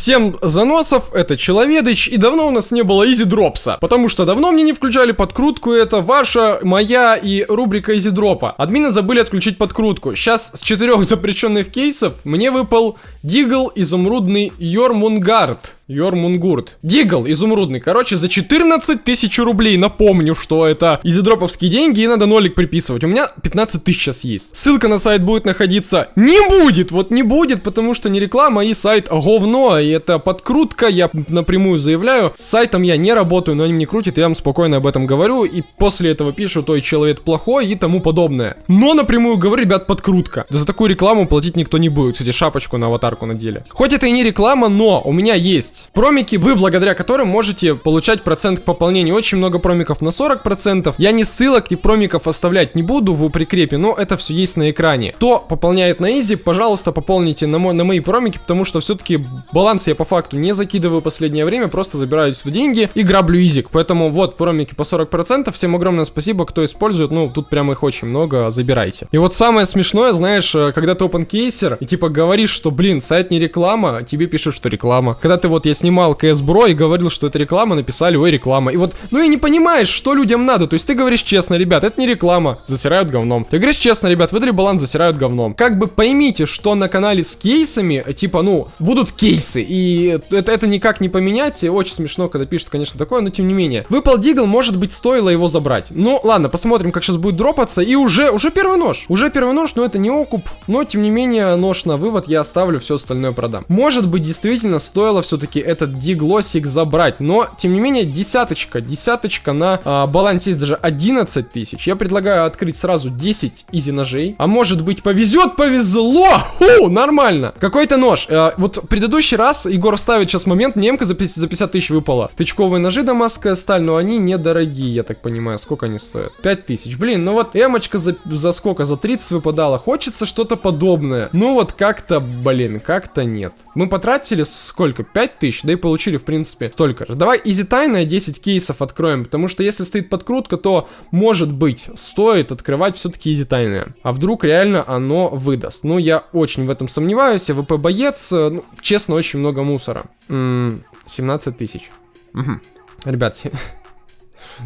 Всем заносов, это Человедыч, и давно у нас не было Изи Дропса, потому что давно мне не включали подкрутку, это ваша, моя и рубрика Изи Дропа. Админы забыли отключить подкрутку. Сейчас с четырех запрещенных кейсов мне выпал Deagle Изумрудный Йормунгард. Йормунгурт. Deagle изумрудный. Короче, за 14 тысяч рублей. Напомню, что это изидроповские деньги и надо нолик приписывать. У меня 15 тысяч сейчас есть. Ссылка на сайт будет находиться. Не будет! Вот не будет, потому что не реклама, и сайт говно. И это подкрутка, я напрямую заявляю. С сайтом я не работаю, но они мне крутят, я вам спокойно об этом говорю. И после этого пишут, что я человек плохой и тому подобное. Но напрямую говорю, ребят, подкрутка. За такую рекламу платить никто не будет. Кстати, шапочку на аватарку надели. Хоть это и не реклама, но у меня есть есть промики, вы благодаря которым можете получать процент к пополнению. Очень много промиков на 40%. Я ни ссылок, ни промиков оставлять не буду в прикрепе, но это все есть на экране. Кто пополняет на изи, пожалуйста, пополните на, мой, на мои промики, потому что все-таки баланс я по факту не закидываю последнее время, просто забираю сюда деньги и граблю изик. Поэтому вот промики по 40%. Всем огромное спасибо, кто использует. Ну, тут прям их очень много, забирайте. И вот самое смешное, знаешь, э, когда ты опенкейсер и типа говоришь, что, блин, сайт не реклама, тебе пишут, что реклама. Когда ты вот я снимал CS Bro и говорил, что это реклама, написали, ой, реклама. И вот, ну и не понимаешь, что людям надо. То есть ты говоришь честно, ребят, это не реклама, засирают говном. Ты говоришь честно, ребят, выдали баланс, засирают говном. Как бы поймите, что на канале с кейсами, типа, ну, будут кейсы. И это, это никак не поменять. Очень смешно, когда пишут, конечно, такое, но тем не менее. Выпал дигл, может быть, стоило его забрать. Ну, ладно, посмотрим, как сейчас будет дропаться. И уже, уже первый нож. Уже первый нож, но это не окуп. Но, тем не менее, нож на вывод я оставлю, все остальное продам. Может быть, действительно стоило все-таки этот диглосик забрать. Но, тем не менее, десяточка, десяточка на а, балансе есть даже 11 тысяч. Я предлагаю открыть сразу 10 изи ножей. А может быть повезет, повезло! Ху, нормально. Какой-то нож. А, вот предыдущий раз Егор ставит сейчас момент, эмка за 50, за 50 тысяч выпала. Тычковые ножи дамасская сталь, но они недорогие, я так понимаю. Сколько они стоят? 5 тысяч. Блин, ну вот эмочка за, за сколько? За 30 выпадала. Хочется что-то подобное. Ну вот как-то, блин, как-то нет. Мы потратили сколько? 5 тысяч? да и получили, в принципе, столько же. Давай easy тайное 10 кейсов откроем, потому что если стоит подкрутка, то, может быть, стоит открывать все-таки easy тайное. А вдруг реально оно выдаст? Ну, я очень в этом сомневаюсь, AWP боец, э, ну, честно, очень много мусора. М -м, 17 тысяч. Угу. Ребят,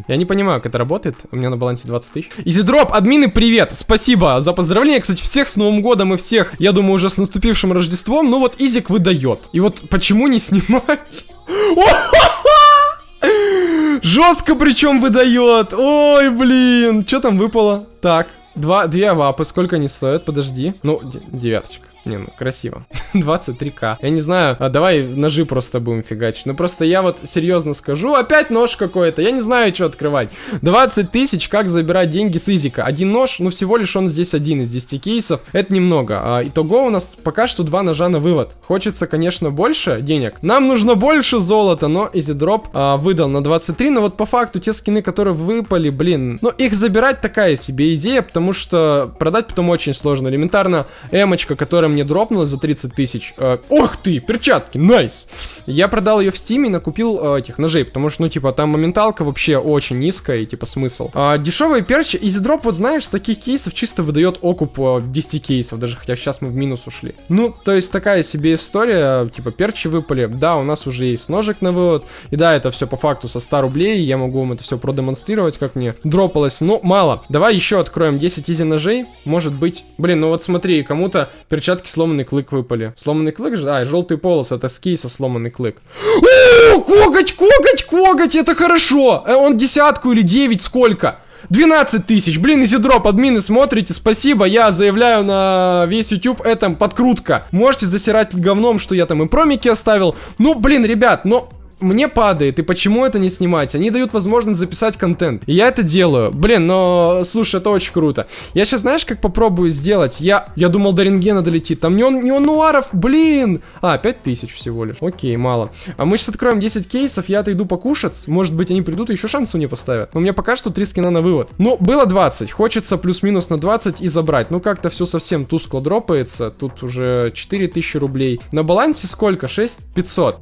Я не понимаю, как это работает. У меня на балансе 20 тысяч. Изидроп, админы, привет! Спасибо за поздравление. Кстати, всех с Новым годом и всех, я думаю, уже с наступившим Рождеством. Ну вот Изик выдает. И вот почему не снимать? Жестко причем выдает. Ой, блин. Что там выпало? Так, два, две авапы. Сколько они стоят? Подожди. Ну, девяточка. Не, ну красиво. 23к. Я не знаю, а давай ножи просто будем фигачить. Ну просто я вот серьезно скажу, опять нож какой-то. Я не знаю, что открывать. 20 тысяч, как забирать деньги с изика. Один нож, ну всего лишь он здесь один из 10 кейсов. Это немного. А, итого у нас пока что два ножа на вывод. Хочется, конечно, больше денег. Нам нужно больше золота, но изидроп а, выдал на 23. Но вот по факту те скины, которые выпали, блин, ну их забирать такая себе идея, потому что продать потом очень сложно. Элементарно эмочка, которая мне дропнулась за 30 тысяч. Э, ох ты, перчатки, найс! Я продал ее в стиме и накупил э, этих ножей, потому что, ну, типа, там моменталка вообще очень низкая, и, типа, смысл. А, дешевые перчи, easy drop, вот знаешь, с таких кейсов чисто выдает окуп э, 10 кейсов, даже хотя сейчас мы в минус ушли. Ну, то есть такая себе история, типа, перчи выпали. Да, у нас уже есть ножик на вывод, и да, это все по факту со 100 рублей, я могу вам это все продемонстрировать, как мне дропалось. Ну, мало. Давай еще откроем 10 easy ножей, может быть. Блин, ну вот смотри, кому-то перчатки перчатки сломанный клык выпали. Сломанный клык же? А, желтый полос, это с кейса сломанный клык. О, коготь, коготь, коготь, это хорошо. Э, он десятку или девять, сколько? 12 тысяч. Блин, изидроп, админы, смотрите, спасибо. Я заявляю на весь YouTube, это подкрутка. Можете засирать говном, что я там и промики оставил. Ну, блин, ребят, ну мне падает, и почему это не снимать? Они дают возможность записать контент. И я это делаю. Блин, но, слушай, это очень круто. Я сейчас, знаешь, как попробую сделать? Я, я думал, до рентгена долетит. Там не он, не он нуаров, блин. А, 5000 всего лишь. Окей, мало. А мы сейчас откроем 10 кейсов, я отойду покушать. Может быть, они придут и еще шансы мне поставят. Но у меня пока что 3 скина на вывод. Ну, было 20. Хочется плюс-минус на 20 и забрать. Ну, как-то все совсем тускло дропается. Тут уже 4000 рублей. На балансе сколько? 6500.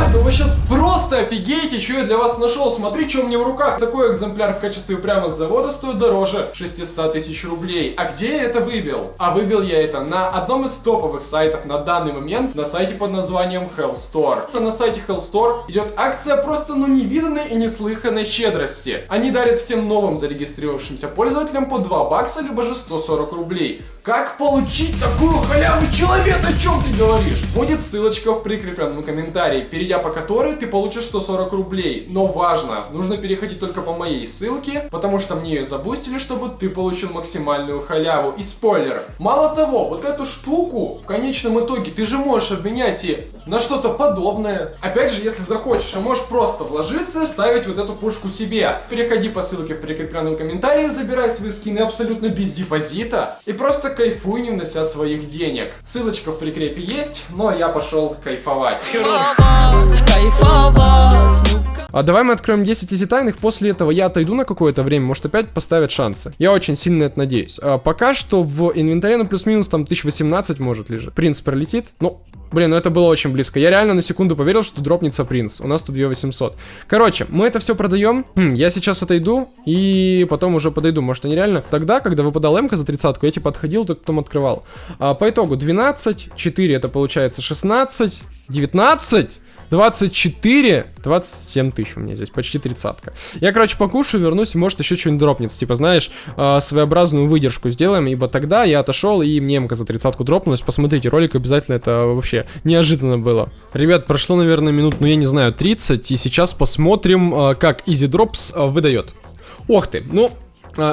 Ребят, ну вы сейчас просто офигеете, что я для вас нашел. Смотри, что у меня в руках. Такой экземпляр в качестве прямо с завода стоит дороже 600 тысяч рублей. А где я это выбил? А выбил я это на одном из топовых сайтов на данный момент, на сайте под названием Hell Store. На сайте Hell Store идет акция просто ну невиданной и неслыханной щедрости. Они дарят всем новым зарегистрировавшимся пользователям по 2 бакса, либо же 140 рублей. Как получить такую халяву, человек, о чем ты говоришь? Будет ссылочка в прикрепленном комментарии, перейдя по которой ты получишь 140 рублей. Но важно, нужно переходить только по моей ссылке, потому что мне ее забустили, чтобы ты получил максимальную халяву. И спойлер, мало того, вот эту штуку в конечном итоге ты же можешь обменять и на что-то подобное. Опять же, если захочешь, а можешь просто вложиться, ставить вот эту пушку себе. Переходи по ссылке в прикрепленном комментарии, забирай свои скины абсолютно без депозита и просто кайфуй, не внося своих денег. Ссылочка в прикрепе есть, но я пошел кайфовать. А давай мы откроем 10 изи тайных, после этого я отойду на какое-то время, может опять поставят шансы. Я очень сильно это надеюсь. А пока что в инвентаре на плюс-минус там 1018 может лежит. Принц пролетит, ну, Блин, ну это было очень близко. Я реально на секунду поверил, что дропнется принц. У нас тут 2800. Короче, мы это все продаем. Хм, я сейчас отойду и потом уже подойду. Может, они реально... Тогда, когда выпадал МК за тридцатку, я типа отходил, тут потом открывал. А, по итогу 12, 4 это получается 16, 19... 24, 27 тысяч у меня здесь, почти тридцатка. Я, короче, покушаю, вернусь, может еще что-нибудь дропнется. Типа, знаешь, э, своеобразную выдержку сделаем, ибо тогда я отошел, и мне МК за тридцатку дропнулась. Посмотрите, ролик обязательно, это вообще неожиданно было. Ребят, прошло, наверное, минут, ну я не знаю, 30, и сейчас посмотрим, э, как Easy Drops э, выдает. Ох ты, ну,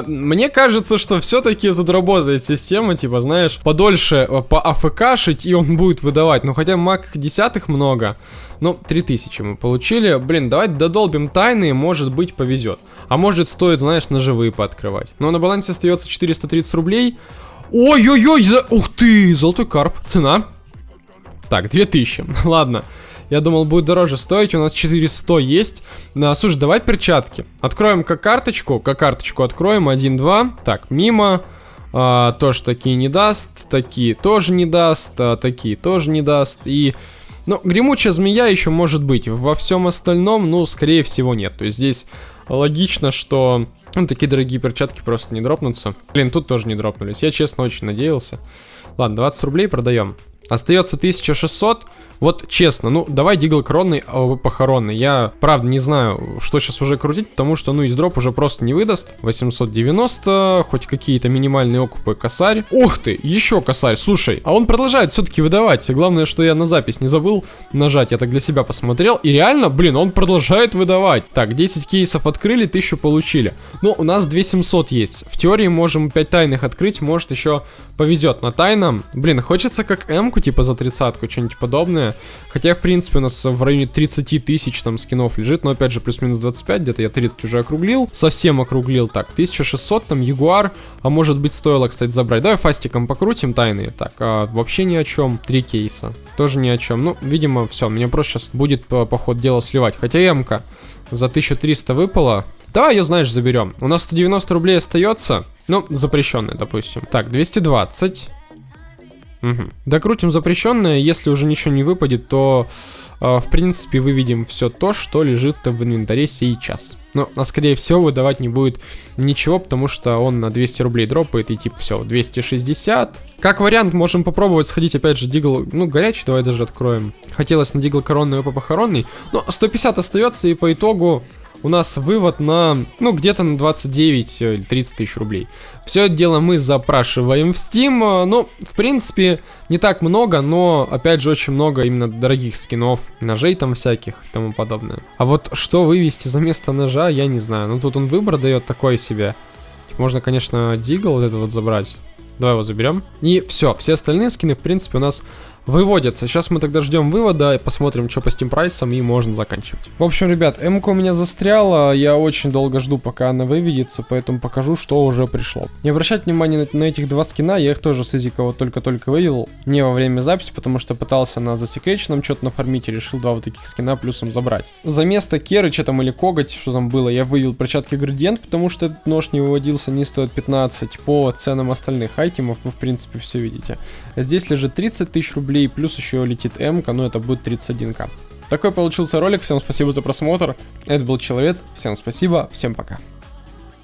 мне кажется, что все-таки тут работает система, типа, знаешь, подольше по АФКшить, и он будет выдавать. Ну, хотя маг десятых много. Ну, 3000 мы получили. Блин, давайте додолбим тайны, может быть, повезет. А может, стоит, знаешь, ножевые пооткрывать. Но на балансе остается 430 рублей. Ой-ой-ой, за... ух ты, золотой карп. Цена? Так, 2000. Ладно. Я думал, будет дороже стоить. У нас 400 есть. А, слушай, давай перчатки. Откроем как карточку. Как карточку откроем. 1, 2. Так, мимо. А, тоже такие не даст. Такие тоже не даст. А, такие тоже не даст. И ну, гремучая змея еще может быть. Во всем остальном, ну, скорее всего, нет. То есть здесь логично, что ну, такие дорогие перчатки просто не дропнутся. Блин, тут тоже не дропнулись. Я, честно, очень надеялся. Ладно, 20 рублей продаем. Остается 1600. Вот честно, ну давай дигл кронный, а похоронный. Я правда не знаю, что сейчас уже крутить, потому что ну из дроп уже просто не выдаст. 890, хоть какие-то минимальные окупы косарь. Ух ты, еще косарь, слушай. А он продолжает все-таки выдавать. Главное, что я на запись не забыл нажать. Я так для себя посмотрел. И реально, блин, он продолжает выдавать. Так, 10 кейсов открыли, 1000 получили. Ну, у нас 2700 есть. В теории можем 5 тайных открыть, может еще повезет на тайном. Блин, хочется как М-ку типа за тридцатку, что-нибудь подобное. Хотя, в принципе, у нас в районе 30 тысяч там скинов лежит, но опять же плюс-минус 25, где-то я 30 уже округлил, совсем округлил. Так, 1600 там, Ягуар, а может быть стоило, кстати, забрать. Давай фастиком покрутим тайные. Так, а, вообще ни о чем. Три кейса. Тоже ни о чем. Ну, видимо, все, мне просто сейчас будет по, по ходу дела сливать. Хотя ямка за 1300 выпала. Давай ее, знаешь, заберем. У нас 190 рублей остается. Ну, запрещенная, допустим. Так, 220. Угу. Докрутим запрещенное, если уже ничего не выпадет, то э, в принципе выведем все то, что лежит в инвентаре сейчас. Но, а скорее всего выдавать не будет ничего, потому что он на 200 рублей дропает и типа все, 260. Как вариант можем попробовать сходить опять же дигл, ну горячий, давай даже откроем. Хотелось на дигл коронный и похоронный, но 150 остается и по итогу у нас вывод на, ну, где-то на 29 или 30 тысяч рублей. Все это дело мы запрашиваем в Steam. Ну, в принципе, не так много, но, опять же, очень много именно дорогих скинов, ножей там всяких и тому подобное. А вот что вывести за место ножа, я не знаю. Ну, тут он выбор дает такой себе. Можно, конечно, дигл вот это вот забрать. Давай его заберем. И все, все остальные скины, в принципе, у нас выводятся. Сейчас мы тогда ждем вывода, и посмотрим, что по Steam прайсам, и можно заканчивать. В общем, ребят, м у меня застряла, я очень долго жду, пока она выведется, поэтому покажу, что уже пришло. Не обращать внимания на, на этих два скина, я их тоже с Изикова только-только вывел, не во время записи, потому что пытался на засекреченном что-то нафармить и решил два вот таких скина плюсом забрать. За место Керыча там или Коготь, что там было, я вывел перчатки Градиент, потому что этот нож не выводился, не стоит 15 по ценам остальных айтемов, вы в принципе все видите. Здесь лежит 30 тысяч рублей рублей, плюс еще летит М, ну это будет 31к. Такой получился ролик. Всем спасибо за просмотр. Это был Человек. Всем спасибо. Всем пока.